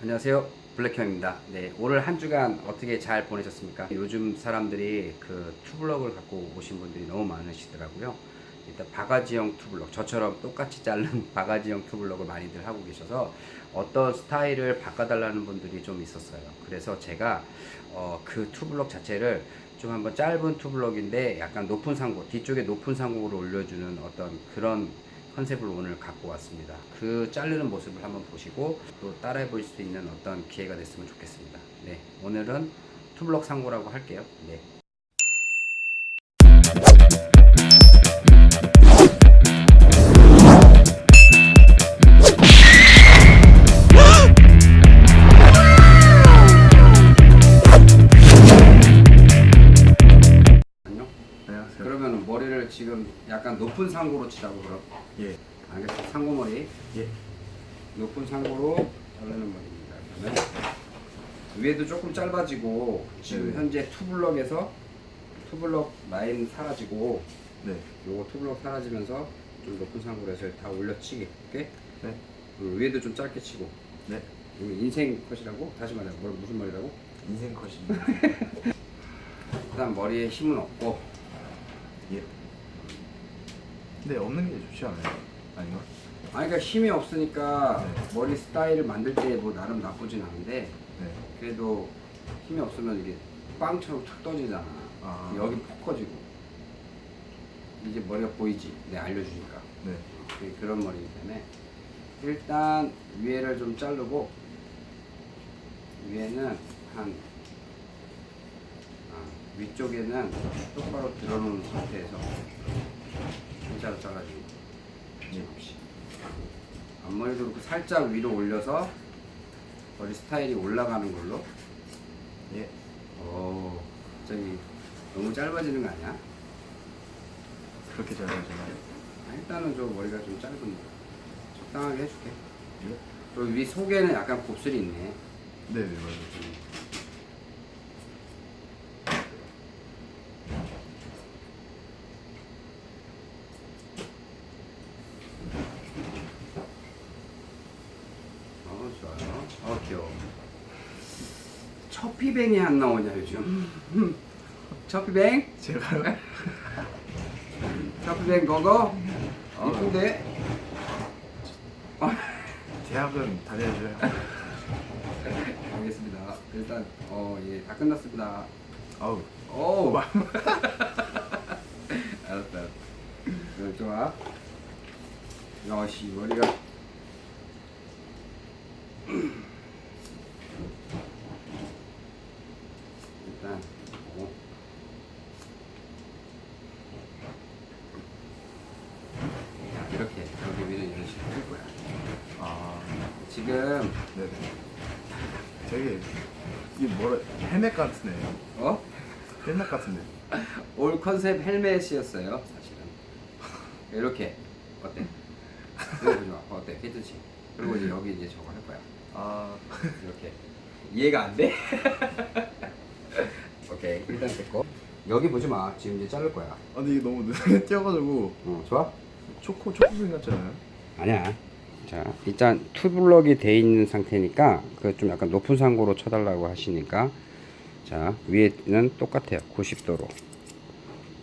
안녕하세요. 블랙형입니다. 네 오늘 한 주간 어떻게 잘 보내셨습니까? 요즘 사람들이 그 투블럭을 갖고 오신 분들이 너무 많으시더라고요. 일단 바가지형 투블럭 저처럼 똑같이 자른 바가지형 투블럭을 많이들 하고 계셔서 어떤 스타일을 바꿔달라는 분들이 좀 있었어요. 그래서 제가 어, 그 투블럭 자체를 좀 한번 짧은 투블럭인데 약간 높은 상고 뒤쪽에 높은 상고를 올려주는 어떤 그런 컨셉을 오늘 갖고 왔습니다. 그 자르는 모습을 한번 보시고 또 따라해 볼 수 있는 어떤 기회가 됐으면 좋겠습니다. 네, 오늘은 투블럭 상고라고 할게요. 네. 높은 상고로 치자고 그럼. 예. 알겠어. 상고 머리. 예. 높은 상고로 자르는 머리입니다. 그러면 위에도 조금 짧아지고 지금 네. 현재 투블럭에서 투블럭 라인 사라지고 네. 요거 투블럭 사라지면서 좀 높은 상고로 해서 다. 오케이? 네. 위에도 좀 짧게 치고. 네. 이거 인생 컷이라고? 다시 말해. 뭐, 무슨 머리라고? 인생 컷입니다. 일단 머리에 힘은 없고 예. 근데 없는 게 좋지 않아요? 아닌가? 아니 그러니까 힘이 없으니까 네. 머리 스타일을 만들 때 뭐 나름 나쁘진 않은데 네. 그래도 힘이 없으면 이게 빵처럼 툭 떠지잖아. 아. 여기 푹 커지고. 이제 머리가 보이지? 내 알려주니까. 네. 그게 그런 머리이기 때문에 일단 위에를 좀 자르고 위에는 한 아, 위쪽에는 똑바로 들어놓은 상태에서 일자로 잘라주고 없이 앞머리도 그렇고 살짝 위로 올려서 머리 스타일이 올라가는 걸로 예. 오 갑자기 너무 짧아지는 거 아니야? 그렇게 잘 하잖아요. 아, 일단은 좀 머리가 좀 짧은 거 적당하게 해줄게 예. 그리고 위 속에는 약간 곱슬이 있네 네, 네, 맞아요. 어 좋아요 어 귀여워 처피뱅이 안 나오냐 요즘 처피뱅? 제가요? 처피뱅 거거? 아. 이쁜데? 어, 대학은 다녀야죠. 알겠습니다 일단 어 예 다 끝났습니다 아우. 오 알았다 어, 좋아 야씨 머리가 일단 보고 자, 이렇게 여기 위는 이런 식으로 할 거야 아. 지금 네네. 되게 이게 뭐라 헬멧 같으네. 어? 헬멧 같은데. 올 컨셉 헬멧이었어요 사실은 이렇게 어때? 이거 마 어때? 괜찮지? 그리고 이제 여기 이제 저거 할 거야 아. 이렇게 이해가 안 돼? 오케이 일단 됐고 여기 보지 마 지금 이제 자를 거야 아, 근데 이게 너무 눈에 띄어가지고 어 좋아? 초코 초코색 같잖아요. 아니야 자 일단 투블럭이 돼 있는 상태니까 그 좀 약간 높은 상고로 쳐달라고 하시니까 자 위에는 똑같아요. 90도로.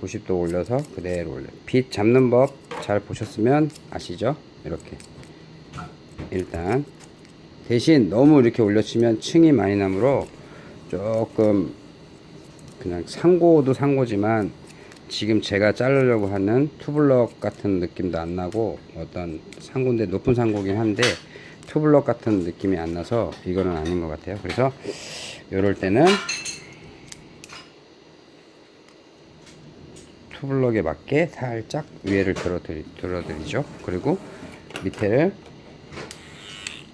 90도 올려서 그대로 올려. 빛 잡는 법 잘 보셨으면 아시죠? 이렇게. 일단 대신 너무 이렇게 올려치면 층이 많이 나므로 조금 그냥 상고도 상고지만 지금 제가 자르려고 하는 투블럭 같은 느낌도 안 나고 어떤 상고인데 높은 상고긴 한데 투블럭 같은 느낌이 안 나서 이거는 아닌 것 같아요. 그래서 이럴 때는 투블럭에 맞게 살짝 위에를 들어드리, 들어드리죠 그리고 밑에를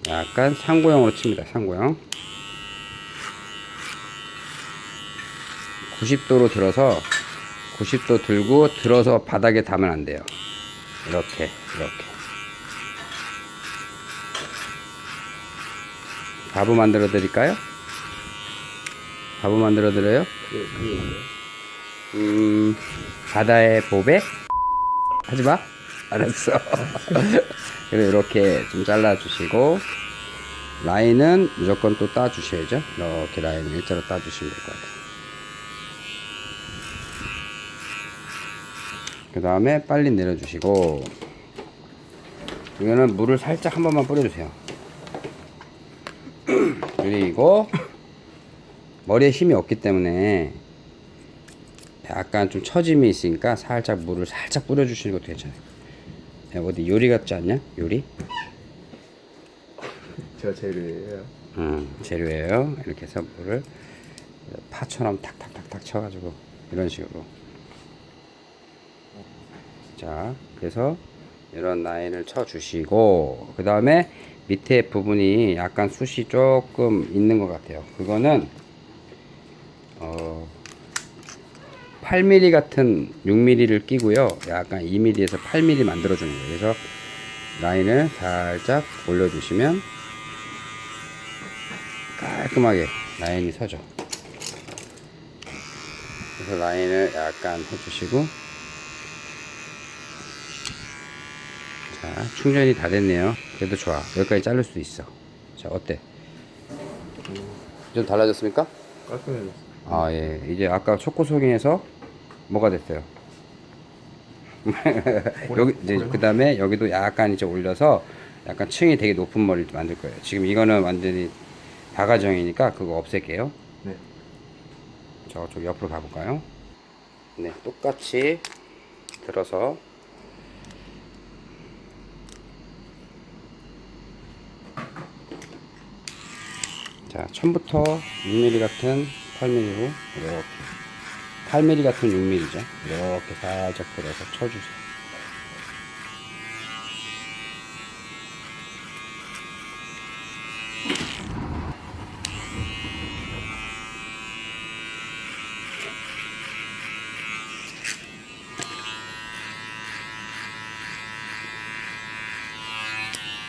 약간 상고형으로 칩니다 상고형 90도로 들어서 90도 들고 들어서 바닥에 닿으면 안 돼요 이렇게 이렇게 바보 만들어 드릴까요? 바보 만들어 드려요? 뭐예요? 음 바다의 보배? 하지마 알았어 그리고 이렇게 좀 잘라 주시고 라인은 무조건 또 따주셔야죠. 이렇게 라인을 일자로 따주시면 될 것 같아요. 그 다음에 빨리 내려주시고 이거는 물을 살짝 한 번만 뿌려주세요. 그리고 머리에 힘이 없기 때문에 약간 좀 처짐이 있으니까 살짝 물을 살짝 뿌려주시는 것도 괜찮아요. 야, 어디 요리 같지 않냐? 요리? 제가 제일이에요. 음, 재료예요. 이렇게 해서 물을 파처럼 탁탁탁탁 쳐가지고 이런 식으로. 자, 그래서 이런 라인을 쳐주시고 그 다음에 밑에 부분이 약간 숱이 조금 있는 것 같아요. 그거는 어 8mm 같은 6mm를 끼고요. 약간 2mm에서 8mm 만들어주는 거예요. 그래서 라인을 살짝 올려주시면 깔끔하게 라인이 서죠. 그래서 라인을 약간 해주시고 자 충전이 다 됐네요. 그래도 좋아. 여기까지 자를 수 있어. 자 어때? 좀 달라졌습니까? 깔끔해졌어. 아 예. 이제 아까 초코송이에서 뭐가 됐어요? 여기 이제 그 다음에 여기도 약간 이제 올려서 약간 층이 되게 높은 머리를 만들 거예요. 지금 이거는 완전히 다가정이니까 그거 없앨게요. 네. 저쪽 옆으로 가볼까요? 네, 똑같이 들어서 자, 처음부터 6mm 같은 8mm로 이렇게 8mm 같은 6mm죠. 이렇게 살짝 들어서 쳐주세요.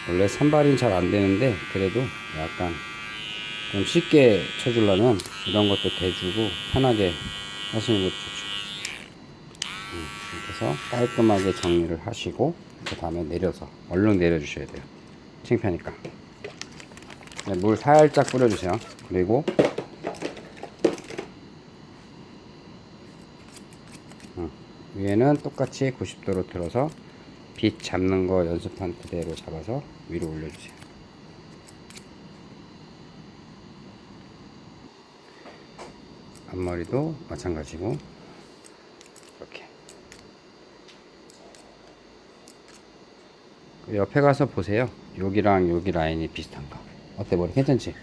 원래 산발은 잘안 되는데 그래도 약간 좀 쉽게 쳐주려면 이런 것도 대주고 편하게 하시는 것도 좋죠. 음, 해서 깔끔하게 정리를 하시고 그 다음에 내려서 얼른 내려주셔야 돼요. 창피하니까. 네, 물 살짝 뿌려주세요. 그리고 음, 위에는 똑같이 90도로 들어서 빛 잡는 거 연습한 그대로 잡아서 위로 올려주세요. 앞머리도 마찬가지고 이렇게 그 옆에 가서 보세요. 여기랑 여기 라인이 비슷한가? 어때 머리 괜찮지?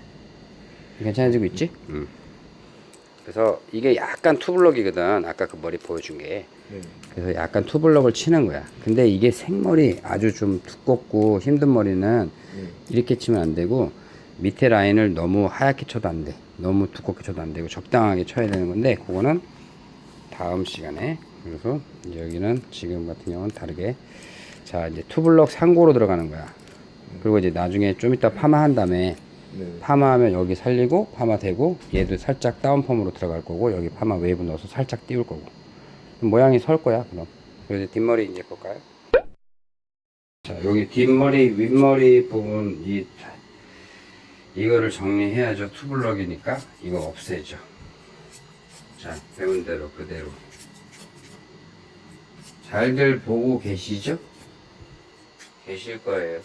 괜찮아지고 있지? 음. 그래서 이게 약간 투블럭이거든. 아까 그 머리 보여준 게. 네. 그래서 약간 투블럭을 치는 거야. 근데 이게 생머리 아주 좀 두껍고 힘든 머리는 네. 이렇게 치면 안 되고 밑에 라인을 너무 하얗게 쳐도 안 돼. 너무 두껍게 쳐도 안 되고 적당하게 쳐야 되는 건데 그거는 다음 시간에 그래서 여기는 지금 같은 경우는 다르게 자 이제 투블럭 상고로 들어가는 거야. 그리고 이제 나중에 좀 이따 파마한 다음에 네. 파마하면 여기 살리고 파마 되고 얘도 살짝 다운펌으로 들어갈 거고 여기 파마 웨이브 넣어서 살짝 띄울 거고 모양이 설 거야 그럼 그래서 뒷머리 이제 볼까요? 자 여기 뒷머리 윗머리 부분 이 이거를 정리해야죠 투블럭이니까 이거 없애죠 자 배운 대로 그대로 잘들 보고 계시죠? 계실 거예요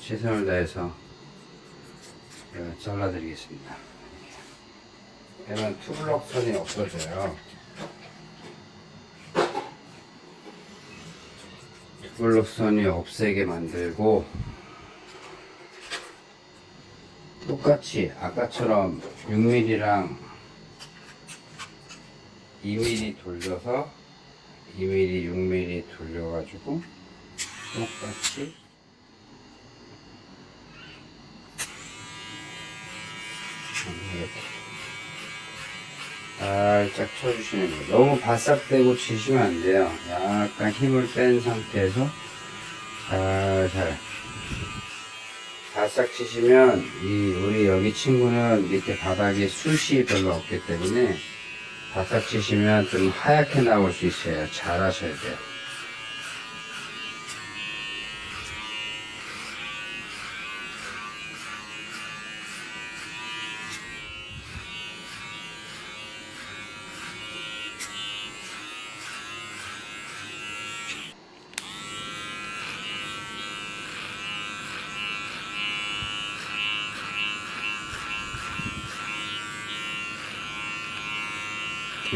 최선을 다해서 제가 잘라드리겠습니다. 얘는 투블럭 선이 없어져요. 투블럭 선이 없애게 만들고 똑같이 아까처럼 6mm랑 2mm 돌려서 2mm, 6mm 돌려가지고 똑같이 이렇게 살짝 쳐주시는 거예요. 너무 바싹대고 치시면 안 돼요. 약간 힘을 뺀 상태에서 살살 바싹 치시면 이 우리 여기 친구는 밑에 바닥에 숱이 별로 없기 때문에 바싹 치시면 좀 하얗게 나올 수 있어요. 잘 하셔야 돼요.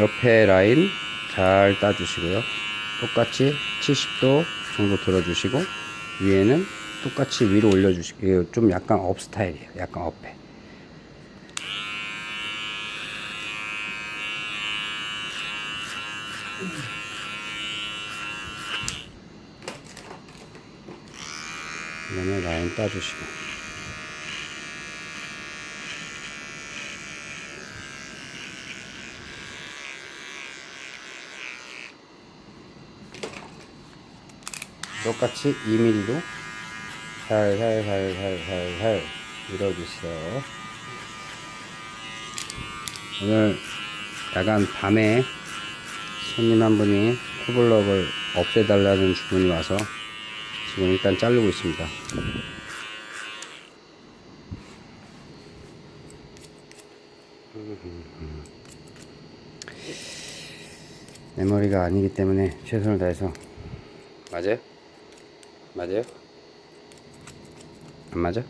옆에 라인 잘 따주시고요. 똑같이 70도 정도 들어주시고 위에는 똑같이 위로 올려주시고 좀 약간 업 스타일이에요. 약간 업해. 그다음에 라인 따주시고 똑같이 2mm로 살살살살살살 밀어주세요. 오늘 야간 밤에 손님 한 분이 투블럭을 없애달라는 주문이 와서 지금 일단 자르고 있습니다. 내 머리가 아니기 때문에 최선을 다해서 맞아요? 맞아요? 안 맞아?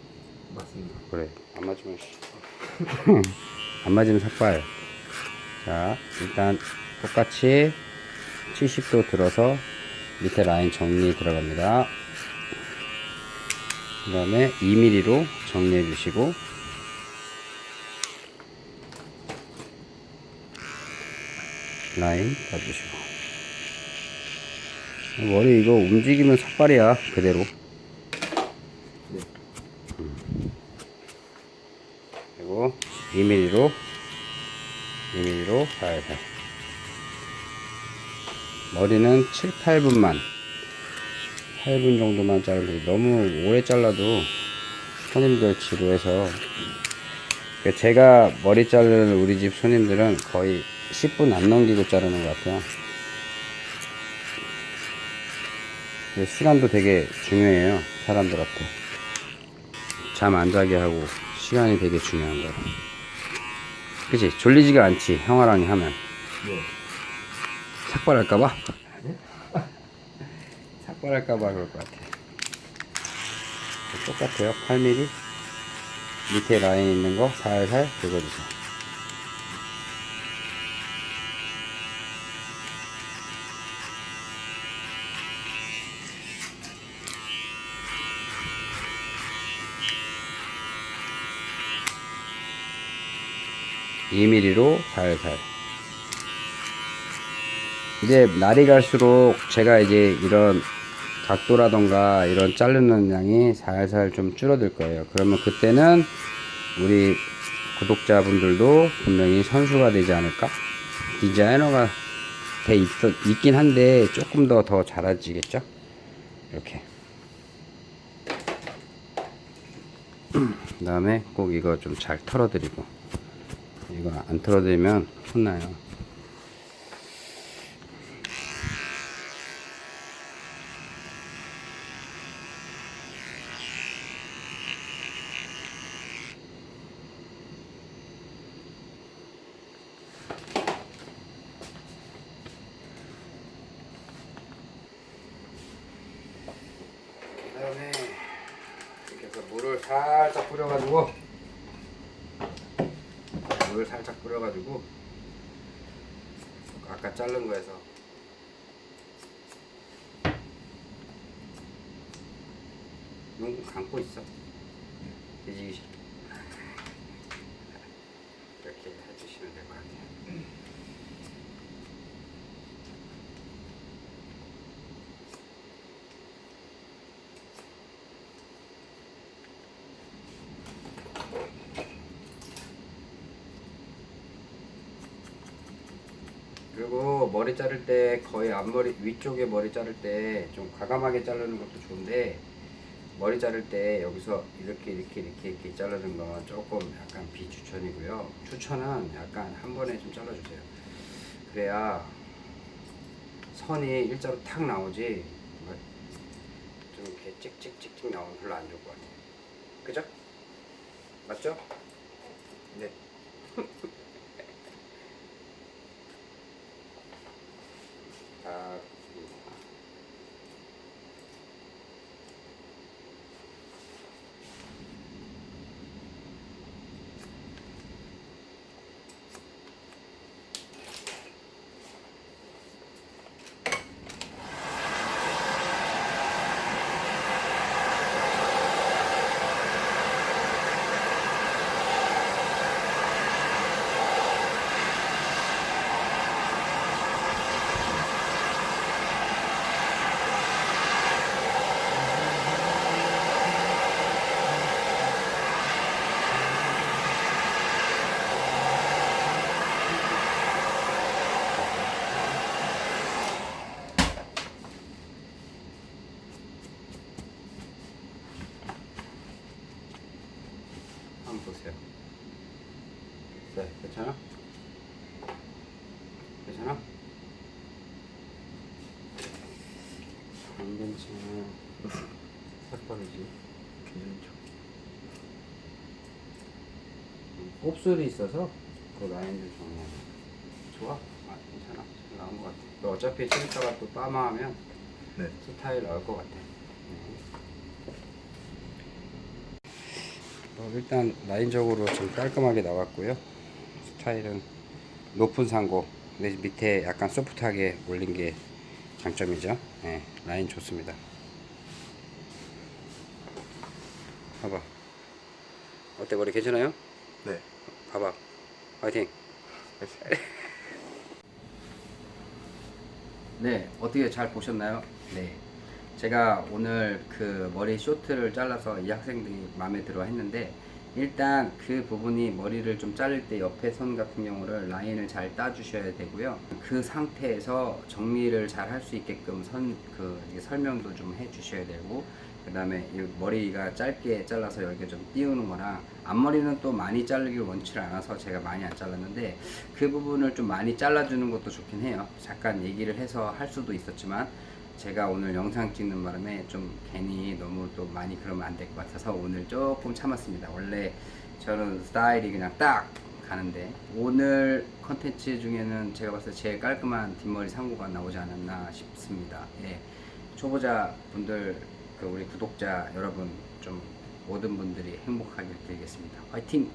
맞습니다. 그래 안 맞으면 씨. 안 맞으면 삭발 자 일단 똑같이 70도 들어서 밑에 라인 정리 들어갑니다 그 다음에 2mm로 정리해 주시고 라인 봐주시고 머리 이거 움직이면 삭발이야 그대로 네. 그리고 2mm로 2mm로 살살 머리는 7, 8분만 8분 정도만 자르면 돼. 너무 오래 잘라도 손님들 지루해서 그 제가 머리 자르는 우리 집 손님들은 거의 10분 안 넘기고 자르는 것 같아요 그 시간도 되게 중요해요 사람들한테. 잠 안 자게 하고 시간이 되게 중요한 거라. 그치? 졸리지가 않지 형아랑이 하면. 네. 삭발할까봐? 삭발할까봐 그럴 것 같아. 똑같아요. 8mm 밑에 라인 있는 거 살살 긁어주세요 이 m m 로 살살 이제 날이 갈수록 제가 이제 이런 각도라던가 이런 자르는 양이 살살 좀 줄어들 거예요. 그러면 그때는 우리 구독자분들도 분명히 선수가 되지 않을까? 디자이너가 돼 있, 있긴 한데 조금 더 더 잘해지겠죠? 이렇게. 그 다음에 꼭 이거 좀 잘 털어드리고 이거 안 털어드리면 혼나요. 그다음에 이렇게 해서 물을 살짝 뿌려가지고 물을 살짝 뿌려가지고 아까 자른 거에서. 눈 감고 있어? 뒤지기 싫어 이렇게 해주시면 될 것 같아요 그리고 머리 자를 때 거의 앞머리 위쪽에 머리 자를 때 좀 과감하게 자르는 것도 좋은데 머리 자를 때 여기서 이렇게 이렇게 이렇게 이렇게 자르는 건 조금 약간 비추천이고요. 추천은 약간 한 번에 좀 잘라주세요. 그래야 선이 일자로 탁 나오지 뭐좀 이렇게 찍찍찍찍 나오면 별로 안 좋을 것 같아요. 그죠? 맞죠? 네. 아, 같아요. 네, 괜찮아? 괜찮아? 안 괜찮아. 삭발이지. 괜찮죠. 곱슬이 있어서 그 라인을 정리하는 좋아? 아 괜찮아 잘 나온 것 같아 너 어차피 좀 이따가 또 빠마하면 네. 스타일 나올 것 같아 네. 어, 일단 라인적으로 좀 깔끔하게 나왔고요 스타일은 높은 상고 근데 밑에 약간 소프트하게 올린 게 장점이죠 네, 라인 좋습니다 봐봐 어때 머리 괜찮아요? 네. 봐봐 화이팅 네 어떻게 잘 보셨나요? 네 제가 오늘 그 머리 쇼트를 잘라서 이 학생들이 마음에 들어 했는데 일단 그 부분이 머리를 좀 자를 때 옆에 선 같은 경우를 라인을 잘 따주셔야 되고요 그 상태에서 정리를 잘 할 수 있게끔 선 그 설명도 좀 해주셔야 되고 그 다음에 머리가 짧게 잘라서 여기가 좀 띄우는 거랑 앞머리는 또 많이 자르길 원치를 않아서 제가 많이 안 잘랐는데 그 부분을 좀 많이 잘라주는 것도 좋긴 해요. 잠깐 얘기를 해서 할 수도 있었지만 제가 오늘 영상 찍는 바람에 좀 괜히 너무 또 많이 그러면 안 될 것 같아서 오늘 조금 참았습니다. 원래 저는 스타일이 그냥 딱 가는데 오늘 컨텐츠 중에는 제가 봤을 때 제일 깔끔한 뒷머리 상고가 나오지 않았나 싶습니다. 예. 초보자 분들 그 우리 구독자 여러분 좀 모든 분들이 행복하길 빌겠습니다. 화이팅